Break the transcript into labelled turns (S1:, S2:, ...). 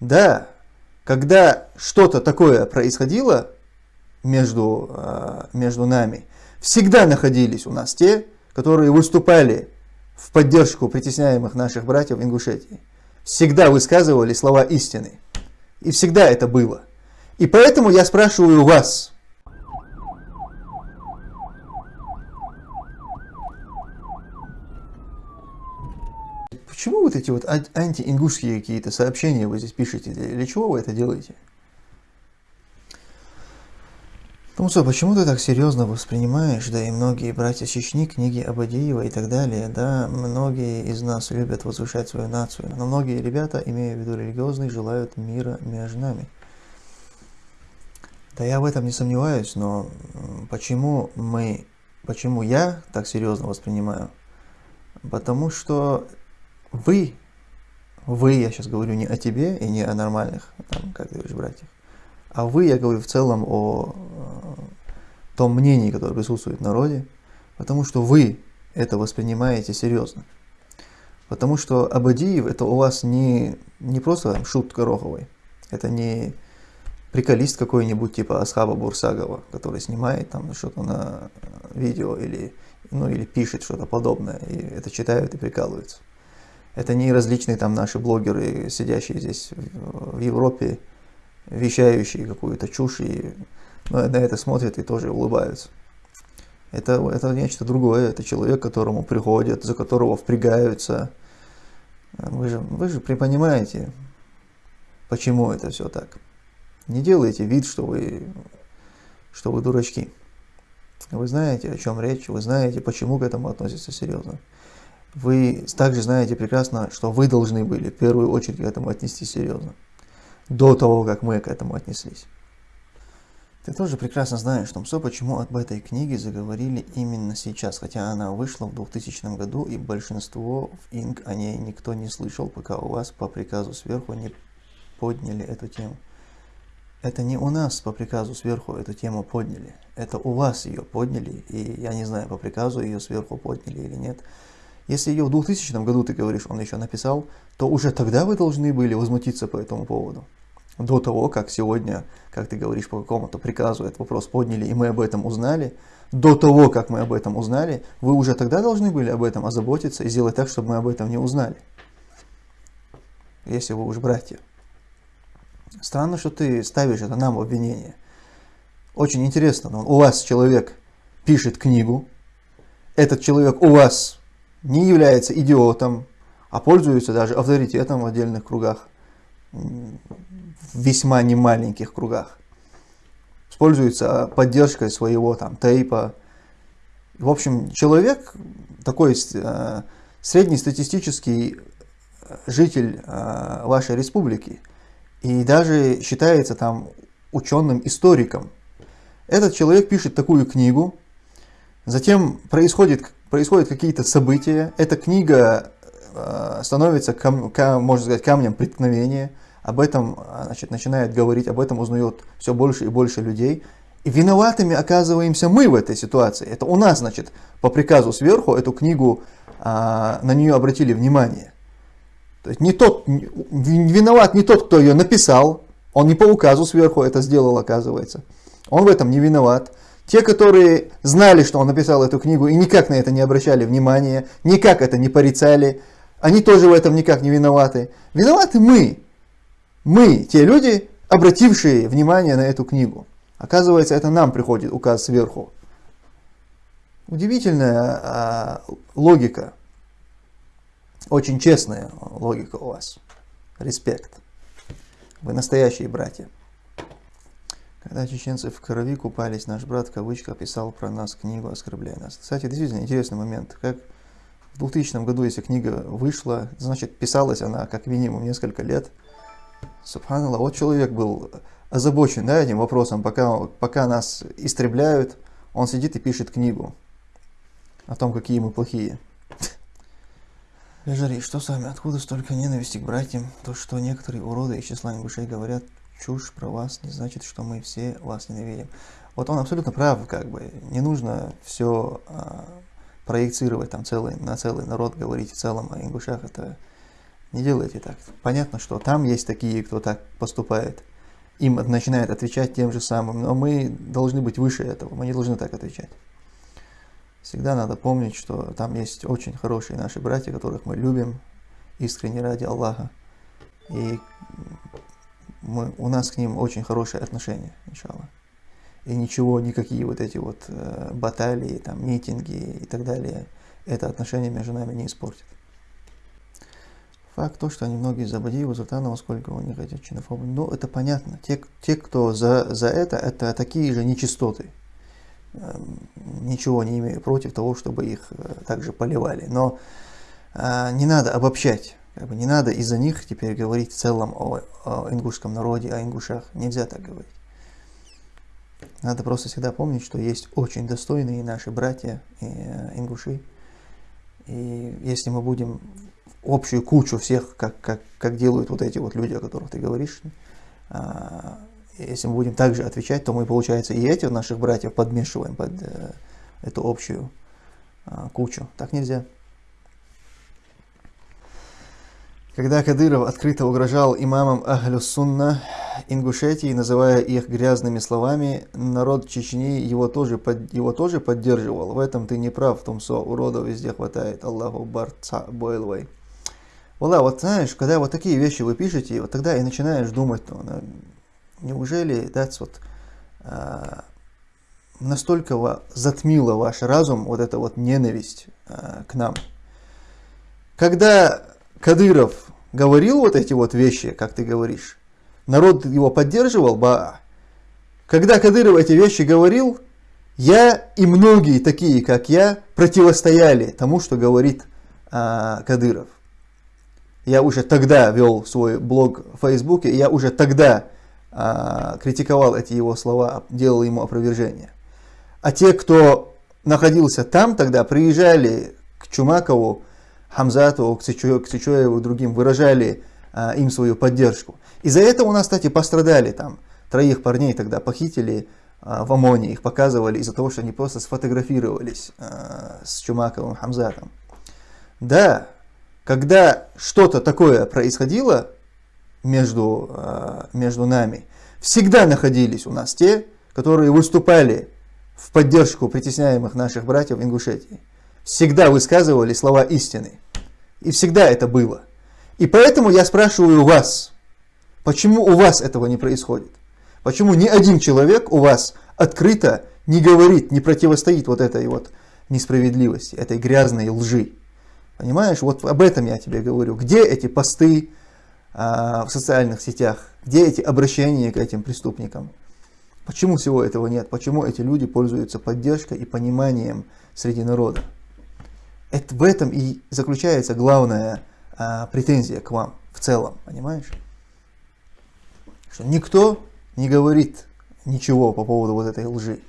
S1: Да, когда что-то такое происходило между, а, между нами, всегда находились у нас те, которые выступали в поддержку притесняемых наших братьев в Ингушетии. Всегда высказывали слова истины. И всегда это было. И поэтому я спрашиваю вас, Почему эти вот антиингушские какие-то сообщения вы здесь пишете? Для чего вы это делаете? Ну что, почему ты так серьезно воспринимаешь, да и многие братья Чечни, книги Абадиева и так далее, да, многие из нас любят возвышать свою нацию, но многие ребята, имея в виду религиозные, желают мира между нами. Да я в этом не сомневаюсь, но почему мы, почему я так серьезно воспринимаю? Потому что вы, вы, я сейчас говорю не о тебе и не о нормальных, там, как говоришь, братьях, а вы, я говорю в целом о том мнении, которое присутствует в народе, потому что вы это воспринимаете серьезно. Потому что Абадиев это у вас не, не просто там, шут Гороховой, это не приколист какой-нибудь типа Асхаба Бурсагова, который снимает там что-то на видео или, ну, или пишет что-то подобное, и это читают и прикалываются. Это не различные там наши блогеры, сидящие здесь в Европе, вещающие какую-то чушь, и на это смотрят и тоже улыбаются. Это, это нечто другое, это человек, к которому приходят, за которого впрягаются. Вы же, вы же понимаете, почему это все так. Не делайте вид, что вы, что вы дурачки. Вы знаете, о чем речь, вы знаете, почему к этому относятся серьезно. Вы также знаете прекрасно, что вы должны были в первую очередь к этому отнестись серьезно до того, как мы к этому отнеслись. Ты тоже прекрасно знаешь, Томсо, почему об этой книге заговорили именно сейчас, хотя она вышла в 2000 году, и большинство в Инг о ней никто не слышал, пока у вас по приказу сверху не подняли эту тему. Это не у нас по приказу сверху эту тему подняли, это у вас ее подняли, и я не знаю, по приказу ее сверху подняли или нет. Если ее в 2000 году, ты говоришь, он еще написал, то уже тогда вы должны были возмутиться по этому поводу до того, как сегодня, как ты говоришь, по какому-то приказу этот вопрос подняли, и мы об этом узнали, до того, как мы об этом узнали, вы уже тогда должны были об этом озаботиться и сделать так, чтобы мы об этом не узнали. Если вы уж братья. Странно, что ты ставишь это нам в обвинение. Очень интересно, но у вас человек пишет книгу, этот человек у вас не является идиотом, а пользуется даже авторитетом в отдельных кругах в весьма немаленьких кругах. Используется поддержкой своего там тейпа. В общем, человек такой э, среднестатистический э, житель э, вашей республики и даже считается там ученым-историком. Этот человек пишет такую книгу, затем происходит, происходят какие-то события, эта книга э, становится, кам, можно сказать, камнем преткновения – об этом а, значит, начинает говорить, об этом узнает все больше и больше людей. И виноватыми оказываемся мы в этой ситуации. Это у нас, значит, по приказу сверху эту книгу, а, на нее обратили внимание. То есть не тот, виноват не тот, кто ее написал, он не по указу сверху это сделал, оказывается. Он в этом не виноват. Те, которые знали, что он написал эту книгу и никак на это не обращали внимания, никак это не порицали, они тоже в этом никак не виноваты. Виноваты мы. Мы, те люди, обратившие внимание на эту книгу. Оказывается, это нам приходит указ сверху. Удивительная а, логика. Очень честная логика у вас. Респект. Вы настоящие братья. Когда чеченцы в крови купались, наш брат, в кавычках, писал про нас книгу, оскорбляя нас. Кстати, действительно интересный момент. Как в 2000 году, если книга вышла, значит, писалась она как минимум несколько лет – Субханаллах, вот человек был озабочен да, этим вопросом, пока, пока нас истребляют, он сидит и пишет книгу о том, какие мы плохие. Лежари, что с вами? Откуда столько ненависти к братьям? То, что некоторые уроды из числа ингушей говорят чушь про вас, не значит, что мы все вас ненавидим. Вот он абсолютно прав, как бы. Не нужно все а, проецировать там целый, на целый народ, говорить в целом о ингушах. Это Не делайте так. Понятно, что там есть такие, кто так поступает. Им начинает отвечать тем же самым, но мы должны быть выше этого, мы не должны так отвечать. Всегда надо помнить, что там есть очень хорошие наши братья, которых мы любим искренне ради Аллаха. И мы, у нас к ним очень хорошие отношения, иншаллах. И ничего, никакие вот эти вот э, баталии, там, митинги и так далее, это отношение между нами не испортит. Факт то, что они многие за Бадиева, Зуртанова, сколько у них этих чинофобов. Ну, это понятно. Те, те кто за, за это, это такие же нечистоты. Эм, ничего не имею против того, чтобы их э, также поливали. Но э, не надо обобщать. Как бы не надо из-за них теперь говорить в целом о, о ингушском народе, о ингушах. Нельзя так говорить. Надо просто всегда помнить, что есть очень достойные наши братья и, э, ингуши. И если мы будем общую кучу всех, как, как, как делают вот эти вот люди, о которых ты говоришь, а, если мы будем также отвечать, то мы, получается, и этих наших братьев подмешиваем под э, эту общую а, кучу. Так нельзя. Когда Кадыров открыто угрожал имамам Ахлю Сунна Ингушетии, называя их грязными словами, народ Чечни его тоже, под, его тоже поддерживал. В этом ты не прав, Тумсо, уродов везде хватает. Аллаху барца бойлвай. Вала, вот знаешь, когда вот такие вещи вы пишете, вот тогда и начинаешь думать, ну, неужели that's вот, а, настолько затмила ваш разум вот эта вот ненависть а, к нам. Когда Кадыров говорил вот эти вот вещи, как ты говоришь, народ его поддерживал, ба. Когда Кадыров эти вещи говорил, я и многие такие, как я, противостояли тому, что говорит а, Кадыров. Я уже тогда вел свой блог в Фейсбуке, я уже тогда а, критиковал эти его слова, делал ему опровержение. А те, кто находился там тогда, приезжали к Чумакову, Хамзатову, к Сычуеву, другим, выражали а, им свою поддержку. Из-за этого у нас, кстати, пострадали там. Троих парней тогда похитили а, в ОМОНе, их показывали из-за того, что они просто сфотографировались а, с Чумаковым Хамзатом. Да, когда что-то такое происходило между, а, между нами, всегда находились у нас те, которые выступали в поддержку притесняемых наших братьев в Ингушетии. Всегда высказывали слова истины. И всегда это было. И поэтому я спрашиваю вас, почему у вас этого не происходит? Почему ни один человек у вас открыто не говорит, не противостоит вот этой вот несправедливости, этой грязной лжи? Понимаешь, вот об этом я тебе говорю. Где эти посты а, в социальных сетях? Где эти обращения к этим преступникам? Почему всего этого нет? Почему эти люди пользуются поддержкой и пониманием среди народа? Это, в этом и заключается главная а, претензия к вам в целом, понимаешь? Что никто не говорит ничего по поводу вот этой лжи.